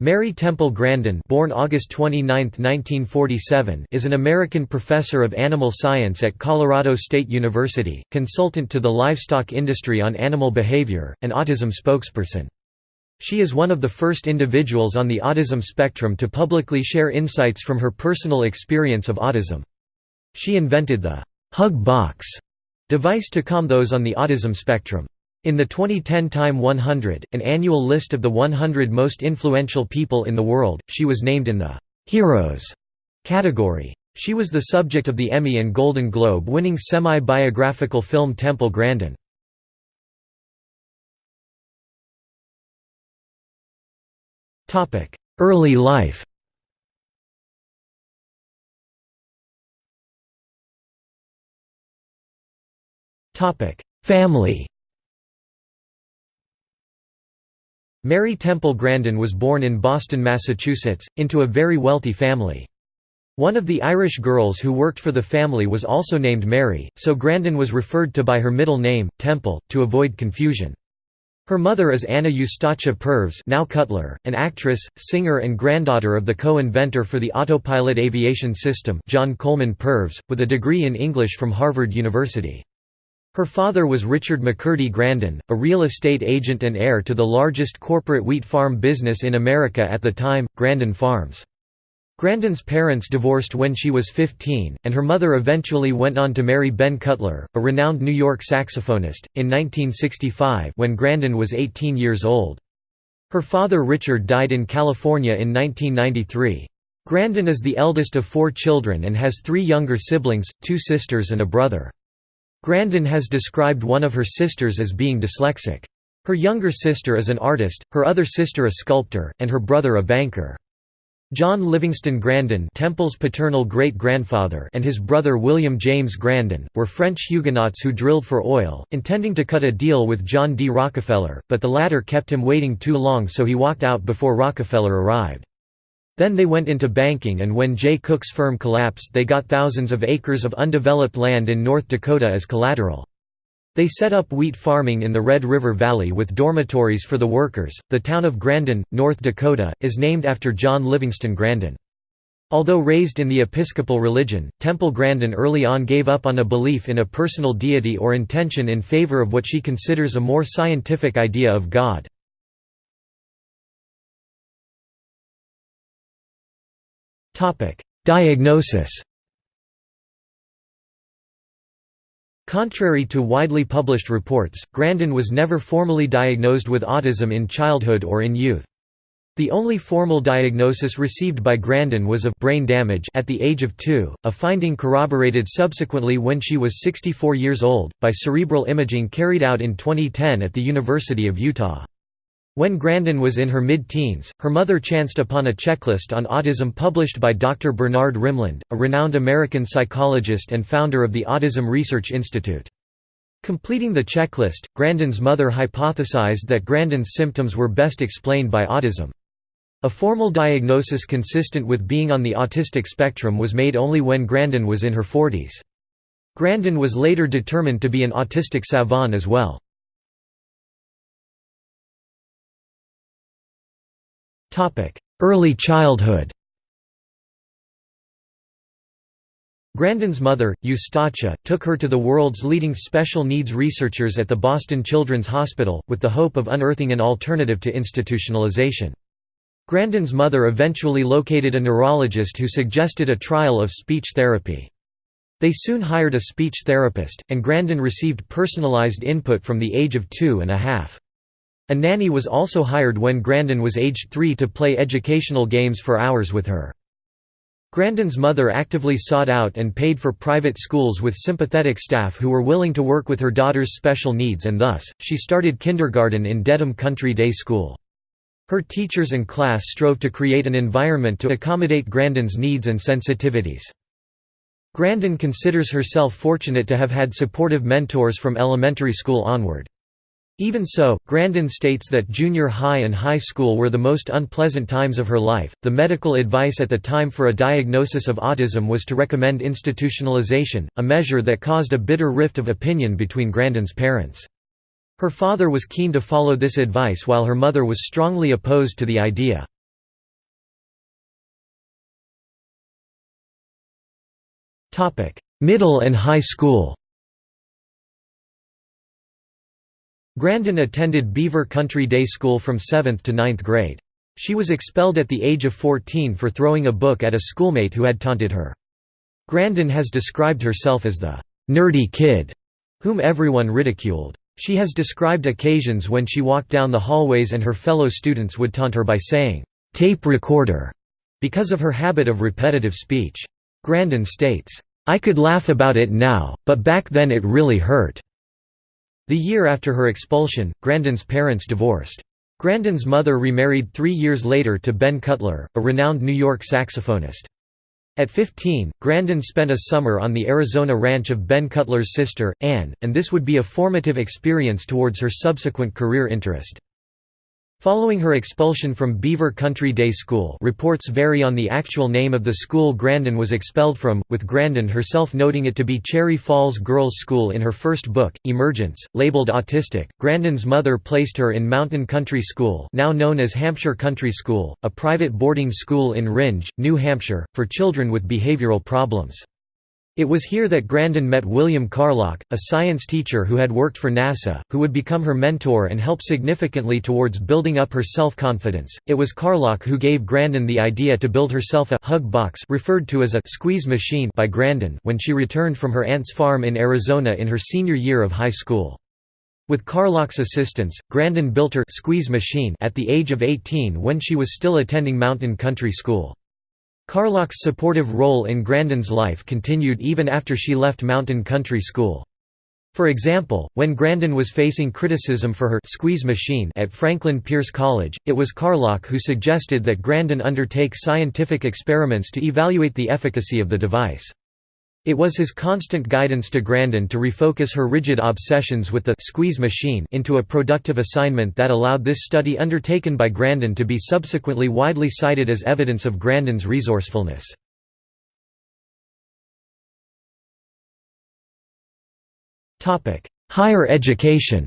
Mary Temple Grandin born August 29, 1947, is an American professor of animal science at Colorado State University, consultant to the livestock industry on animal behavior, and autism spokesperson. She is one of the first individuals on the autism spectrum to publicly share insights from her personal experience of autism. She invented the «hug box» device to calm those on the autism spectrum. In the 2010 Time 100, an annual list of the 100 most influential people in the world, she was named in the «Heroes» category. She was the subject of the Emmy and Golden Globe winning semi-biographical film Temple Grandin. Early life Family Mary Temple Grandin was born in Boston, Massachusetts, into a very wealthy family. One of the Irish girls who worked for the family was also named Mary, so Grandin was referred to by her middle name, Temple, to avoid confusion. Her mother is Anna Eustacia Purves now Cutler, an actress, singer and granddaughter of the co-inventor for the autopilot aviation system John Coleman Purves, with a degree in English from Harvard University. Her father was Richard McCurdy Grandin, a real estate agent and heir to the largest corporate wheat farm business in America at the time, Grandin Farms. Grandin's parents divorced when she was 15, and her mother eventually went on to marry Ben Cutler, a renowned New York saxophonist, in 1965 when Grandin was 18 years old. Her father Richard died in California in 1993. Grandin is the eldest of four children and has three younger siblings, two sisters and a brother. Grandin has described one of her sisters as being dyslexic. Her younger sister is an artist, her other sister a sculptor, and her brother a banker. John Livingston Grandin Temple's paternal great-grandfather and his brother William James Grandin, were French Huguenots who drilled for oil, intending to cut a deal with John D. Rockefeller, but the latter kept him waiting too long so he walked out before Rockefeller arrived. Then they went into banking and when Jay Cooke's firm collapsed they got thousands of acres of undeveloped land in North Dakota as collateral. They set up wheat farming in the Red River Valley with dormitories for the workers. The town of Grandin, North Dakota, is named after John Livingston Grandin. Although raised in the Episcopal religion, Temple Grandin early on gave up on a belief in a personal deity or intention in favor of what she considers a more scientific idea of God. Diagnosis Contrary to widely published reports, Grandin was never formally diagnosed with autism in childhood or in youth. The only formal diagnosis received by Grandin was of brain damage at the age of two, a finding corroborated subsequently when she was 64 years old, by cerebral imaging carried out in 2010 at the University of Utah. When Grandin was in her mid-teens, her mother chanced upon a checklist on autism published by Dr. Bernard Rimland, a renowned American psychologist and founder of the Autism Research Institute. Completing the checklist, Grandin's mother hypothesized that Grandin's symptoms were best explained by autism. A formal diagnosis consistent with being on the autistic spectrum was made only when Grandin was in her 40s. Grandin was later determined to be an autistic savant as well. Early childhood Grandin's mother, Eustacia, took her to the world's leading special needs researchers at the Boston Children's Hospital, with the hope of unearthing an alternative to institutionalization. Grandin's mother eventually located a neurologist who suggested a trial of speech therapy. They soon hired a speech therapist, and Grandin received personalized input from the age of two and a half. A nanny was also hired when Grandin was aged three to play educational games for hours with her. Grandin's mother actively sought out and paid for private schools with sympathetic staff who were willing to work with her daughter's special needs and thus, she started kindergarten in Dedham Country Day School. Her teachers and class strove to create an environment to accommodate Grandin's needs and sensitivities. Grandin considers herself fortunate to have had supportive mentors from elementary school onward. Even so, Grandin states that junior high and high school were the most unpleasant times of her life. The medical advice at the time for a diagnosis of autism was to recommend institutionalization, a measure that caused a bitter rift of opinion between Grandin's parents. Her father was keen to follow this advice while her mother was strongly opposed to the idea. Middle and high school Grandin attended Beaver Country Day School from 7th to 9th grade. She was expelled at the age of 14 for throwing a book at a schoolmate who had taunted her. Grandin has described herself as the «nerdy kid» whom everyone ridiculed. She has described occasions when she walked down the hallways and her fellow students would taunt her by saying, «tape recorder» because of her habit of repetitive speech. Grandin states, "'I could laugh about it now, but back then it really hurt.'" The year after her expulsion, Grandin's parents divorced. Grandin's mother remarried three years later to Ben Cutler, a renowned New York saxophonist. At 15, Grandin spent a summer on the Arizona ranch of Ben Cutler's sister, Anne, and this would be a formative experience towards her subsequent career interest. Following her expulsion from Beaver Country Day School reports vary on the actual name of the school Grandin was expelled from, with Grandin herself noting it to be Cherry Falls Girls' School in her first book, Emergence, labeled autistic. Grandin's mother placed her in Mountain Country School now known as Hampshire Country School, a private boarding school in Rindge, New Hampshire, for children with behavioral problems. It was here that Grandin met William Carlock, a science teacher who had worked for NASA, who would become her mentor and help significantly towards building up her self-confidence. It was Carlock who gave Grandin the idea to build herself a hug box referred to as a squeeze machine by Grandin when she returned from her aunt's farm in Arizona in her senior year of high school. With Carlock's assistance, Grandin built her squeeze machine at the age of 18 when she was still attending Mountain Country School. Carlock's supportive role in Grandin's life continued even after she left Mountain Country School. For example, when Grandin was facing criticism for her squeeze machine at Franklin Pierce College, it was Carlock who suggested that Grandin undertake scientific experiments to evaluate the efficacy of the device. It was his constant guidance to Grandin to refocus her rigid obsessions with the squeeze machine into a productive assignment that allowed this study undertaken by Grandin to be subsequently widely cited as evidence of Grandin's resourcefulness. Higher education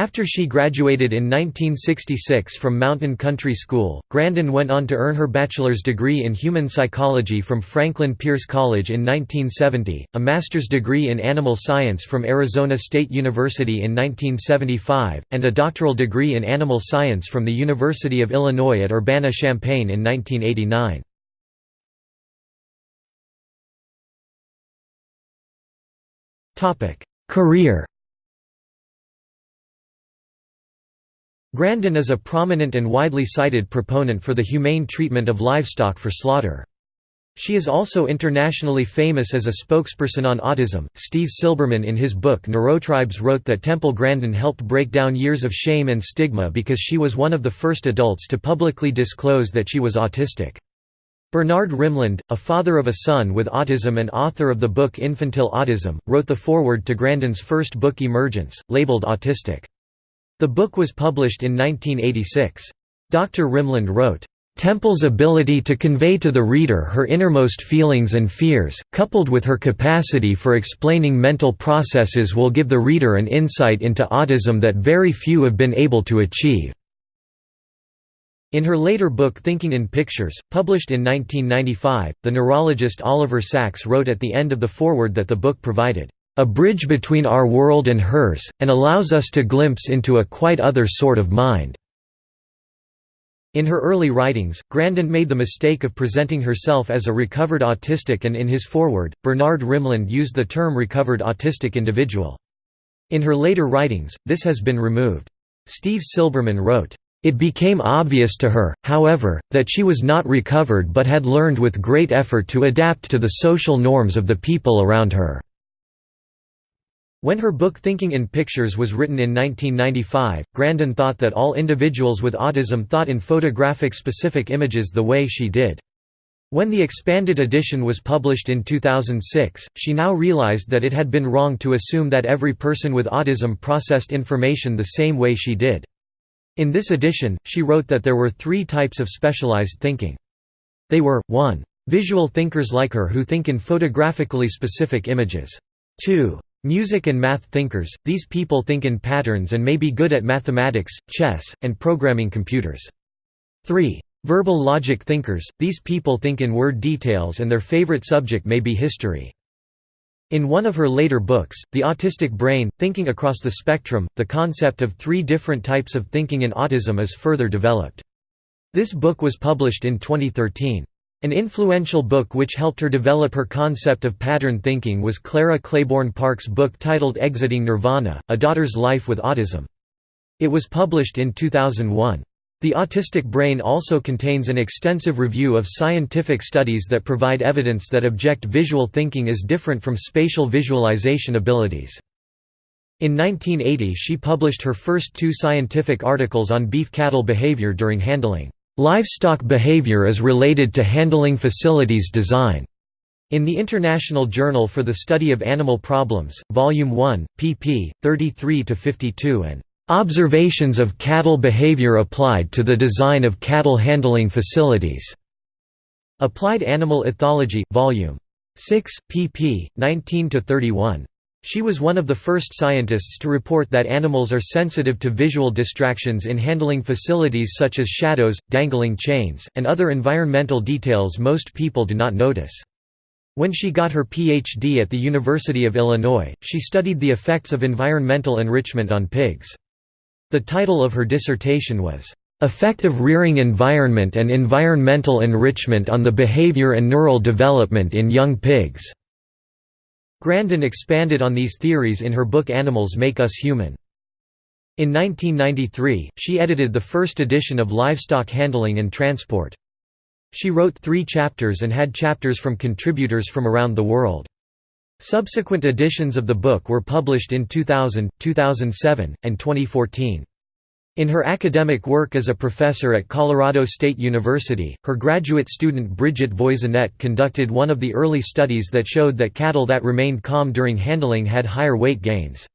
After she graduated in 1966 from Mountain Country School, Grandin went on to earn her bachelor's degree in human psychology from Franklin Pierce College in 1970, a master's degree in animal science from Arizona State University in 1975, and a doctoral degree in animal science from the University of Illinois at Urbana-Champaign in 1989. Career Grandin is a prominent and widely cited proponent for the humane treatment of livestock for slaughter. She is also internationally famous as a spokesperson on autism. Steve Silberman, in his book Neurotribes, wrote that Temple Grandin helped break down years of shame and stigma because she was one of the first adults to publicly disclose that she was autistic. Bernard Rimland, a father of a son with autism and author of the book Infantile Autism, wrote the foreword to Grandin's first book Emergence, labeled Autistic. The book was published in 1986. Dr. Rimland wrote, Temple's ability to convey to the reader her innermost feelings and fears, coupled with her capacity for explaining mental processes will give the reader an insight into autism that very few have been able to achieve." In her later book Thinking in Pictures, published in 1995, the neurologist Oliver Sacks wrote at the end of the foreword that the book provided a bridge between our world and hers, and allows us to glimpse into a quite other sort of mind." In her early writings, Grandin made the mistake of presenting herself as a recovered autistic and in his foreword, Bernard Rimland used the term recovered autistic individual. In her later writings, this has been removed. Steve Silberman wrote, it became obvious to her, however, that she was not recovered but had learned with great effort to adapt to the social norms of the people around her. When her book Thinking in Pictures was written in 1995, Grandin thought that all individuals with autism thought in photographic specific images the way she did. When the expanded edition was published in 2006, she now realized that it had been wrong to assume that every person with autism processed information the same way she did. In this edition, she wrote that there were three types of specialized thinking. They were, 1. Visual thinkers like her who think in photographically specific images. 2. Music and math thinkers, these people think in patterns and may be good at mathematics, chess, and programming computers. 3. Verbal logic thinkers, these people think in word details and their favorite subject may be history. In one of her later books, The Autistic Brain, Thinking Across the Spectrum, the concept of three different types of thinking in autism is further developed. This book was published in 2013. An influential book which helped her develop her concept of pattern thinking was Clara Claiborne Park's book titled Exiting Nirvana, A Daughter's Life with Autism. It was published in 2001. The Autistic Brain also contains an extensive review of scientific studies that provide evidence that object visual thinking is different from spatial visualization abilities. In 1980 she published her first two scientific articles on beef cattle behavior during handling. Livestock behavior is related to handling facilities design. In the International Journal for the Study of Animal Problems, Volume 1, pp. 33–52 and Observations of cattle behavior applied to the design of cattle handling facilities. Applied Animal Ethology, Vol. 6, pp. 19–31. She was one of the first scientists to report that animals are sensitive to visual distractions in handling facilities such as shadows, dangling chains, and other environmental details most people do not notice. When she got her Ph.D. at the University of Illinois, she studied the effects of environmental enrichment on pigs. The title of her dissertation was, "...effective rearing environment and environmental enrichment on the behavior and neural development in young pigs." Grandin expanded on these theories in her book Animals Make Us Human. In 1993, she edited the first edition of Livestock Handling and Transport. She wrote three chapters and had chapters from contributors from around the world. Subsequent editions of the book were published in 2000, 2007, and 2014. In her academic work as a professor at Colorado State University, her graduate student Bridget Voisinet conducted one of the early studies that showed that cattle that remained calm during handling had higher weight gains.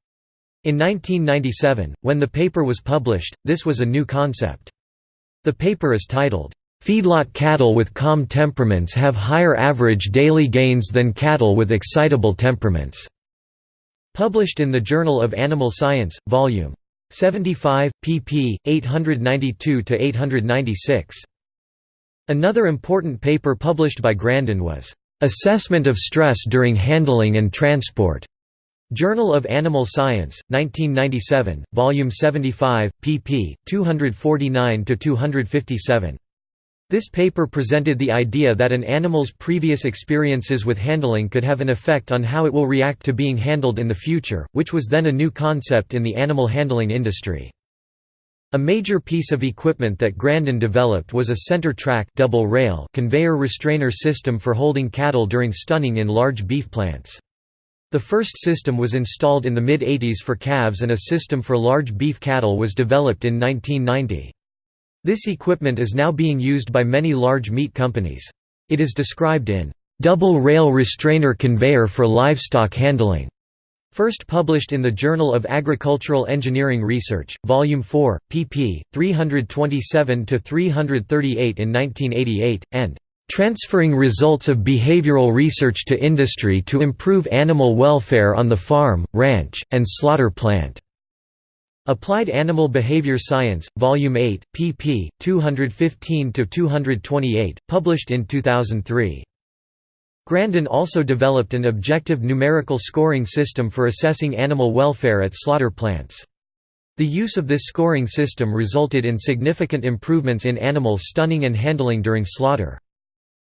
In 1997, when the paper was published, this was a new concept. The paper is titled, Feedlot cattle with calm temperaments have higher average daily gains than cattle with excitable temperaments." Published in the Journal of Animal Science, Vol. 75, pp. 892–896. Another important paper published by Grandin was, "'Assessment of Stress During Handling and Transport' Journal of Animal Science, 1997, Volume 75, pp. 249–257. This paper presented the idea that an animal's previous experiences with handling could have an effect on how it will react to being handled in the future, which was then a new concept in the animal handling industry. A major piece of equipment that Grandin developed was a center track double rail conveyor restrainer system for holding cattle during stunning in large beef plants. The first system was installed in the mid-80s for calves and a system for large beef cattle was developed in 1990. This equipment is now being used by many large meat companies. It is described in double rail restrainer conveyor for livestock handling. First published in the Journal of Agricultural Engineering Research, Volume 4, pp. 327–338 in 1988, and "...transferring results of behavioral research to industry to improve animal welfare on the farm, ranch, and slaughter plant." Applied Animal Behavior Science, Volume 8, pp. 215–228, published in 2003. Grandin also developed an objective numerical scoring system for assessing animal welfare at slaughter plants. The use of this scoring system resulted in significant improvements in animal stunning and handling during slaughter.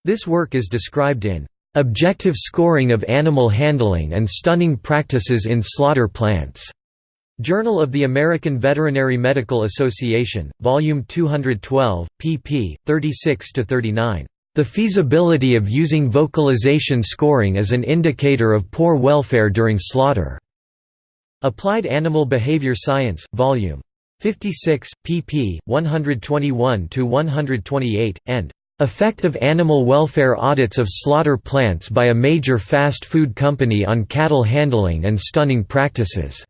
This work is described in "...objective scoring of animal handling and stunning practices in slaughter plants." Journal of the American Veterinary Medical Association, Volume 212, pp. 36–39. The feasibility of using vocalization scoring as an indicator of poor welfare during slaughter. Applied Animal Behavior Science, Volume 56, pp. 121–128, and Effect of Animal Welfare Audits of Slaughter Plants by a Major Fast Food Company on Cattle Handling and Stunning Practices.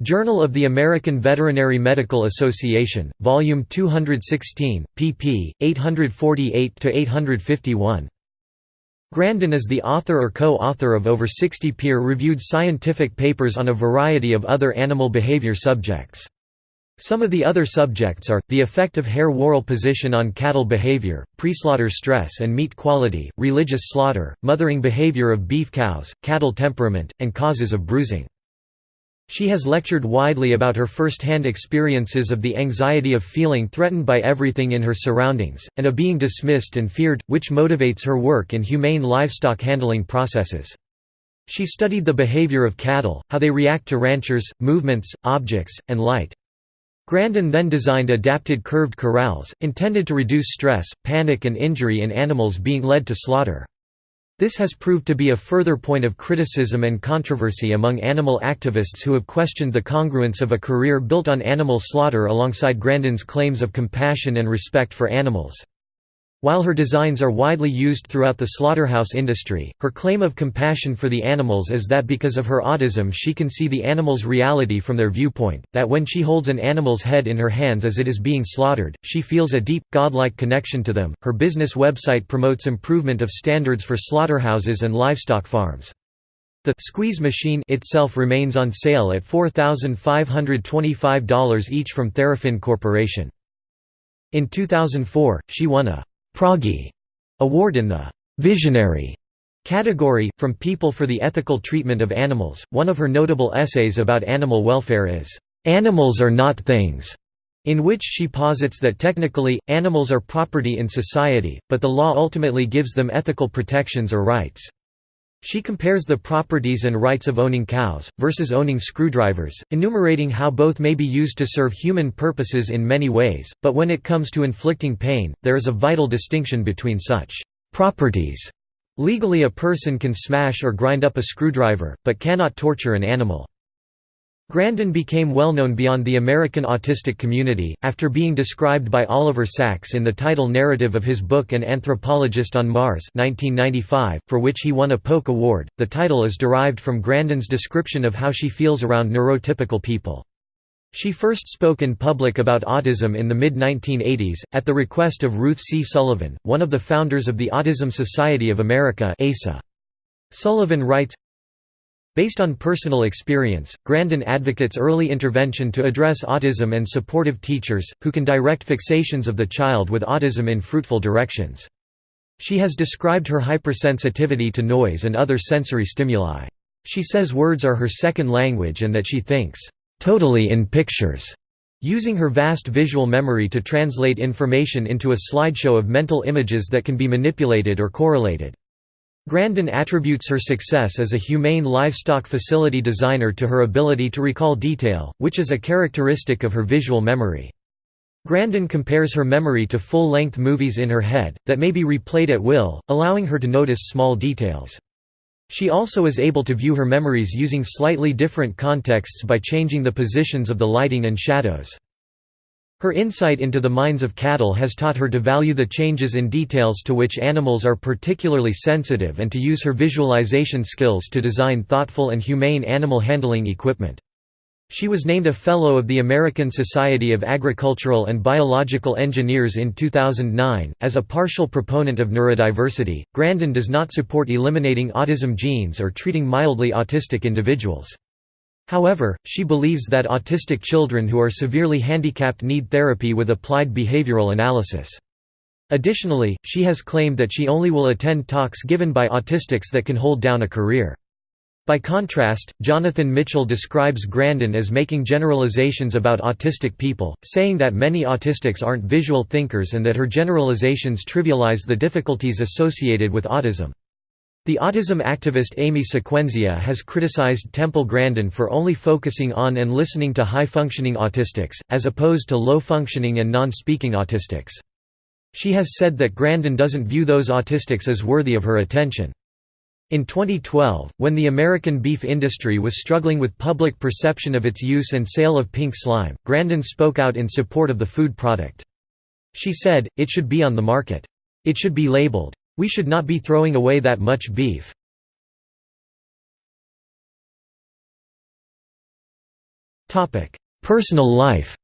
Journal of the American Veterinary Medical Association, Volume 216, pp. 848–851. Grandin is the author or co-author of over 60 peer-reviewed scientific papers on a variety of other animal behavior subjects. Some of the other subjects are, the effect of hair-whorl position on cattle behavior, pre-slaughter stress and meat quality, religious slaughter, mothering behavior of beef cows, cattle temperament, and causes of bruising. She has lectured widely about her first-hand experiences of the anxiety of feeling threatened by everything in her surroundings, and of being dismissed and feared, which motivates her work in humane livestock handling processes. She studied the behavior of cattle, how they react to ranchers, movements, objects, and light. Grandin then designed adapted curved corrals, intended to reduce stress, panic and injury in animals being led to slaughter. This has proved to be a further point of criticism and controversy among animal activists who have questioned the congruence of a career built on animal slaughter alongside Grandin's claims of compassion and respect for animals. While her designs are widely used throughout the slaughterhouse industry, her claim of compassion for the animals is that because of her autism she can see the animal's reality from their viewpoint, that when she holds an animal's head in her hands as it is being slaughtered, she feels a deep, godlike connection to them. Her business website promotes improvement of standards for slaughterhouses and livestock farms. The squeeze machine itself remains on sale at $4,525 each from Therafin Corporation. In 2004, she won a Proggy award in the Visionary category, from People for the Ethical Treatment of Animals. One of her notable essays about animal welfare is, Animals Are Not Things, in which she posits that technically, animals are property in society, but the law ultimately gives them ethical protections or rights. She compares the properties and rights of owning cows, versus owning screwdrivers, enumerating how both may be used to serve human purposes in many ways, but when it comes to inflicting pain, there is a vital distinction between such properties. Legally a person can smash or grind up a screwdriver, but cannot torture an animal. Grandin became well known beyond the American autistic community, after being described by Oliver Sacks in the title narrative of his book An Anthropologist on Mars 1995, for which he won a Polk Award. The title is derived from Grandin's description of how she feels around neurotypical people. She first spoke in public about autism in the mid-1980s, at the request of Ruth C. Sullivan, one of the founders of the Autism Society of America ASA. Sullivan writes, Based on personal experience, Grandin advocates early intervention to address autism and supportive teachers, who can direct fixations of the child with autism in fruitful directions. She has described her hypersensitivity to noise and other sensory stimuli. She says words are her second language and that she thinks, "...totally in pictures", using her vast visual memory to translate information into a slideshow of mental images that can be manipulated or correlated. Grandin attributes her success as a humane livestock facility designer to her ability to recall detail, which is a characteristic of her visual memory. Grandin compares her memory to full-length movies in her head, that may be replayed at will, allowing her to notice small details. She also is able to view her memories using slightly different contexts by changing the positions of the lighting and shadows. Her insight into the minds of cattle has taught her to value the changes in details to which animals are particularly sensitive and to use her visualization skills to design thoughtful and humane animal handling equipment. She was named a Fellow of the American Society of Agricultural and Biological Engineers in 2009. As a partial proponent of neurodiversity, Grandin does not support eliminating autism genes or treating mildly autistic individuals. However, she believes that autistic children who are severely handicapped need therapy with applied behavioral analysis. Additionally, she has claimed that she only will attend talks given by autistics that can hold down a career. By contrast, Jonathan Mitchell describes Grandin as making generalizations about autistic people, saying that many autistics aren't visual thinkers and that her generalizations trivialize the difficulties associated with autism. The autism activist Amy Sequenzia has criticized Temple Grandin for only focusing on and listening to high-functioning autistics, as opposed to low-functioning and non-speaking autistics. She has said that Grandin doesn't view those autistics as worthy of her attention. In 2012, when the American beef industry was struggling with public perception of its use and sale of pink slime, Grandin spoke out in support of the food product. She said, it should be on the market. It should be labeled, we should not be throwing away that much beef. Personal life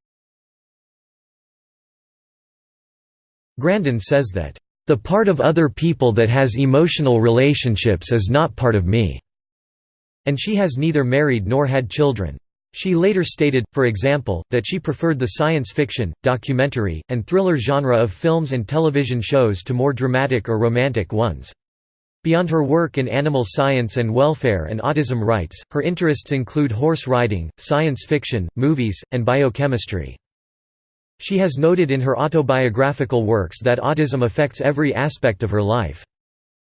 Grandin says that, "...the part of other people that has emotional relationships is not part of me." And she has neither married nor had children. She later stated, for example, that she preferred the science fiction, documentary, and thriller genre of films and television shows to more dramatic or romantic ones. Beyond her work in animal science and welfare and autism rights, her interests include horse riding, science fiction, movies, and biochemistry. She has noted in her autobiographical works that autism affects every aspect of her life.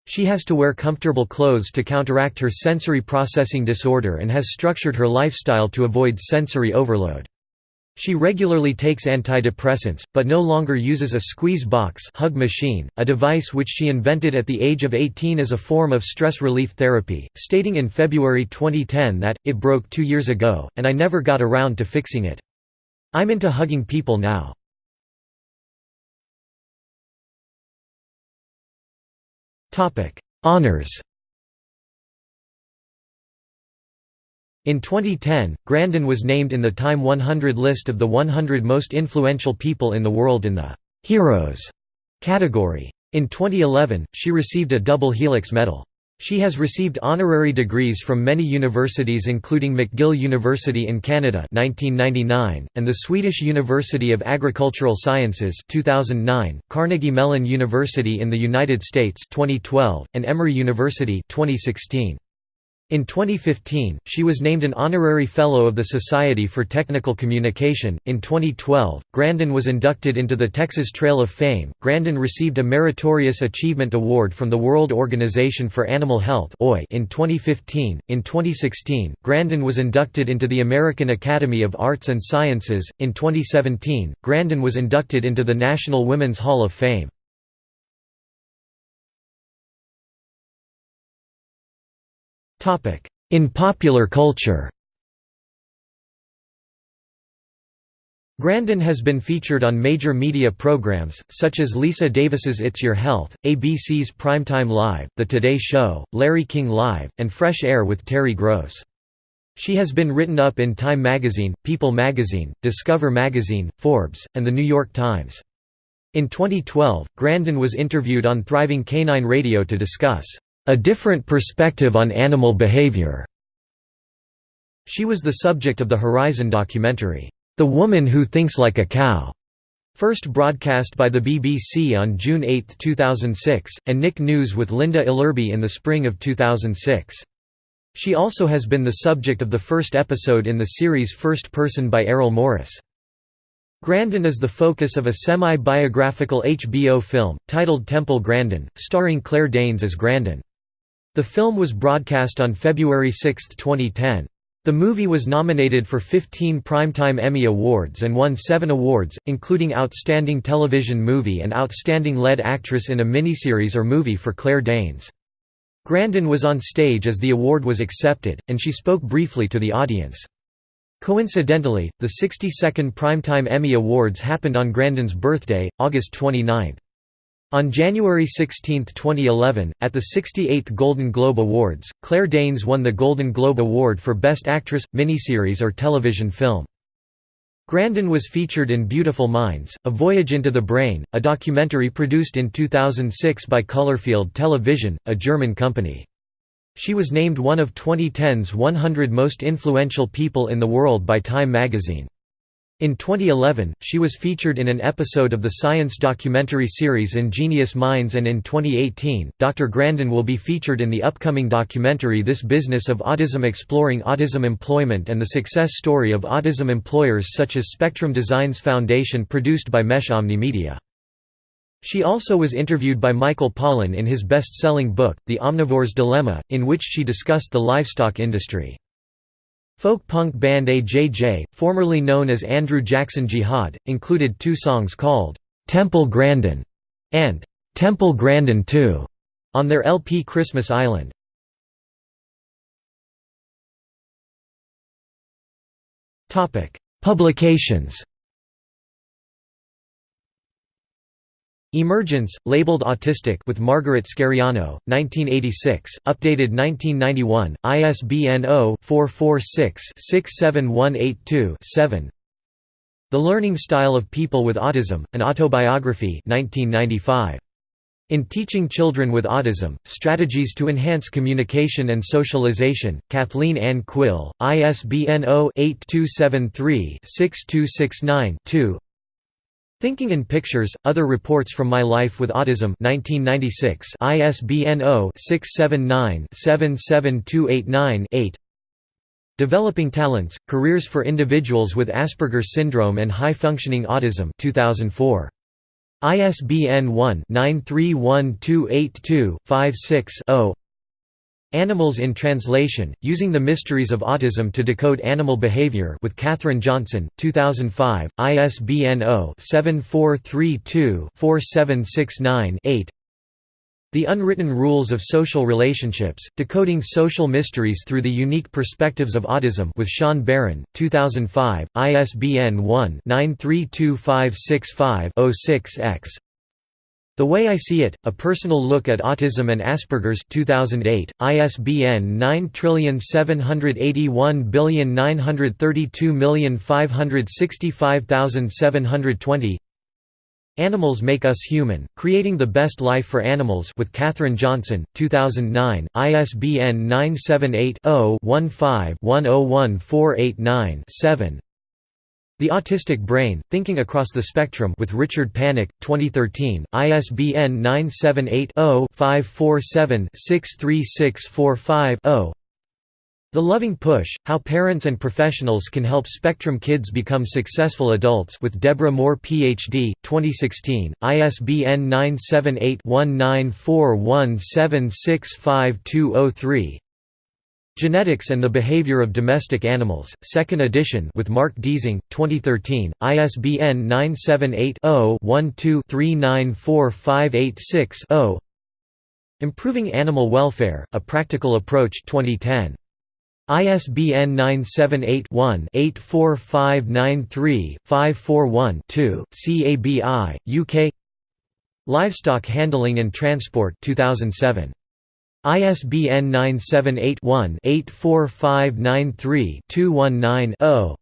She has to wear comfortable clothes to counteract her sensory processing disorder and has structured her lifestyle to avoid sensory overload. She regularly takes antidepressants, but no longer uses a squeeze box hug machine, a device which she invented at the age of 18 as a form of stress relief therapy, stating in February 2010 that, it broke two years ago, and I never got around to fixing it. I'm into hugging people now. Honours In 2010, Grandin was named in the Time 100 list of the 100 most influential people in the world in the «Heroes» category. In 2011, she received a double Helix Medal. She has received honorary degrees from many universities including McGill University in Canada 1999, and the Swedish University of Agricultural Sciences 2009, Carnegie Mellon University in the United States 2012, and Emory University 2016. In 2015, she was named an honorary fellow of the Society for Technical Communication. In 2012, Grandin was inducted into the Texas Trail of Fame. Grandin received a Meritorious Achievement Award from the World Organization for Animal Health in 2015. In 2016, Grandin was inducted into the American Academy of Arts and Sciences. In 2017, Grandin was inducted into the National Women's Hall of Fame. In popular culture Grandin has been featured on major media programs, such as Lisa Davis's It's Your Health, ABC's Primetime Live, The Today Show, Larry King Live, and Fresh Air with Terry Gross. She has been written up in Time magazine, People magazine, Discover magazine, Forbes, and The New York Times. In 2012, Grandin was interviewed on Thriving Canine Radio to discuss a different perspective on animal behavior. She was the subject of the Horizon documentary, The Woman Who Thinks Like a Cow, first broadcast by the BBC on June 8, 2006, and Nick News with Linda Ellerbee in the spring of 2006. She also has been the subject of the first episode in the series First Person by Errol Morris. Grandin is the focus of a semi-biographical HBO film, titled Temple Grandin, starring Claire Danes as Grandin. The film was broadcast on February 6, 2010. The movie was nominated for 15 Primetime Emmy Awards and won seven awards, including Outstanding Television Movie and Outstanding Lead Actress in a Miniseries or Movie for Claire Danes. Grandin was on stage as the award was accepted, and she spoke briefly to the audience. Coincidentally, the 62nd Primetime Emmy Awards happened on Grandin's birthday, August 29. On January 16, 2011, at the 68th Golden Globe Awards, Claire Danes won the Golden Globe Award for Best Actress, Miniseries or Television Film. Grandin was featured in Beautiful Minds, A Voyage into the Brain, a documentary produced in 2006 by Colorfield Television, a German company. She was named one of 2010's 100 most influential people in the world by Time magazine. In 2011, she was featured in an episode of the science documentary series Ingenious Minds and in 2018, Dr. Grandin will be featured in the upcoming documentary This Business of Autism Exploring Autism Employment and the Success Story of Autism Employers such as Spectrum Designs Foundation produced by Mesh Omnimedia. She also was interviewed by Michael Pollan in his best-selling book, The Omnivore's Dilemma, in which she discussed the livestock industry. Folk punk band AJJ, formerly known as Andrew Jackson Jihad, included two songs called, "'Temple Grandin' and "'Temple Grandin 2' on their LP Christmas Island. Publications Emergence, labeled Autistic with Margaret Scariano, 1986, updated 1991, ISBN 0-446-67182-7 The Learning Style of People with Autism, an Autobiography 1995. In Teaching Children with Autism, Strategies to Enhance Communication and Socialization, Kathleen Ann Quill, ISBN 0-8273-6269-2 Thinking in Pictures, Other Reports from My Life with Autism 1996 ISBN 0-679-77289-8 Developing Talents, Careers for Individuals with Asperger's Syndrome and High-Functioning Autism 2004. ISBN 1-931282-56-0 Animals in Translation, Using the Mysteries of Autism to Decode Animal Behavior with Catherine Johnson, 2005, ISBN 0-7432-4769-8 The Unwritten Rules of Social Relationships, Decoding Social Mysteries Through the Unique Perspectives of Autism with Sean Barron, 2005, ISBN 1-932565-06-X the Way I See It, A Personal Look at Autism and Asperger's 2008, ISBN 9781932565720 Animals Make Us Human, Creating the Best Life for Animals with Catherine Johnson, 2009, ISBN 978 the Autistic Brain, Thinking Across the Spectrum with Richard Panek, 2013, ISBN 978-0-547-63645-0 The Loving Push, How Parents and Professionals Can Help Spectrum Kids Become Successful Adults with Deborah Moore Ph.D., 2016, ISBN 978 1941765203 Genetics and the Behavior of Domestic Animals, 2nd edition with Mark Deesing, 2013, ISBN 978-0-12-394586-0 Improving Animal Welfare, A Practical Approach 2010. ISBN 978-1-84593-541-2, CABI, UK Livestock Handling and Transport 2007. ISBN 978-1-84593-219-0.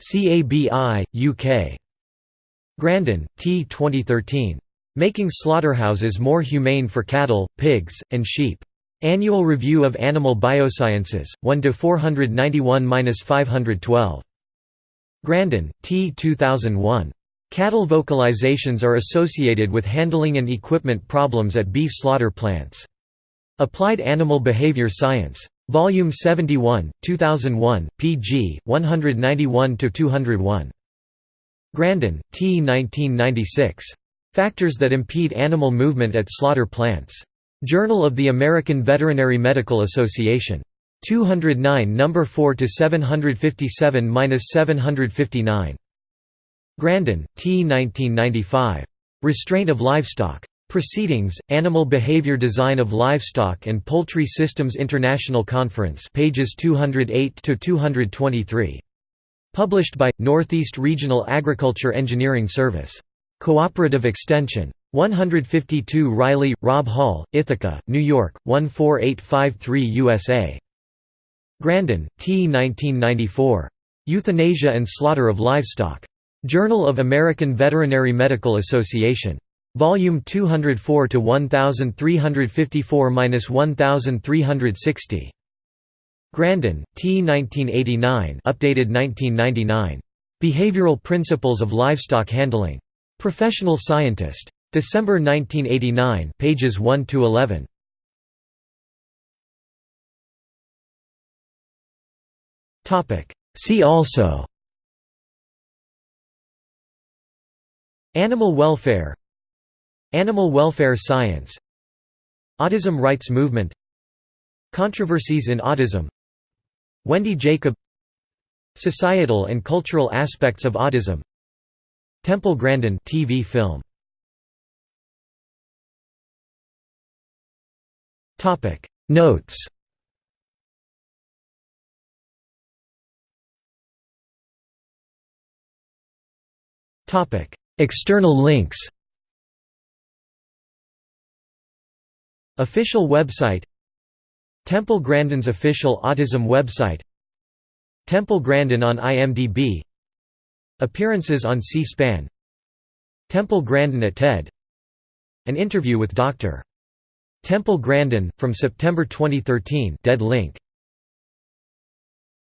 CABI, UK. Grandin, T. 2013. Making Slaughterhouses More Humane for Cattle, Pigs, and Sheep. Annual Review of Animal Biosciences, 1–491–512. Grandin, T. 2001. Cattle vocalizations are associated with handling and equipment problems at beef slaughter plants. Applied Animal Behavior Science. Volume 71, 2001, pg. 191–201. Grandin, T. 1996. Factors that Impede Animal Movement at Slaughter Plants. Journal of the American Veterinary Medical Association. 209 No. 4 to 757–759. Grandin, T. 1995. Restraint of Livestock. Proceedings, Animal Behavior Design of Livestock and Poultry Systems International Conference pages 208–223. Published by, Northeast Regional Agriculture Engineering Service. Cooperative Extension. 152 Riley, Robb Hall, Ithaca, New York, 14853 USA. Grandin, T. 1994. Euthanasia and Slaughter of Livestock. Journal of American Veterinary Medical Association. Volume 204 to 1354-1360. Grandin, T. 1989, updated 1999. Behavioral Principles of Livestock Handling. Professional Scientist. December 1989, pages 1 to 11. Topic. See also. Animal welfare Animal welfare science. Autism rights movement. Controversies in autism. Wendy Jacob. Societal and cultural aspects of autism. Temple Grandin TV film. Topic. Notes. Topic. External links Official website Temple Grandin's official autism website Temple Grandin on IMDb Appearances on C-SPAN Temple Grandin at TED An interview with Dr. Temple Grandin, from September 2013 dead link.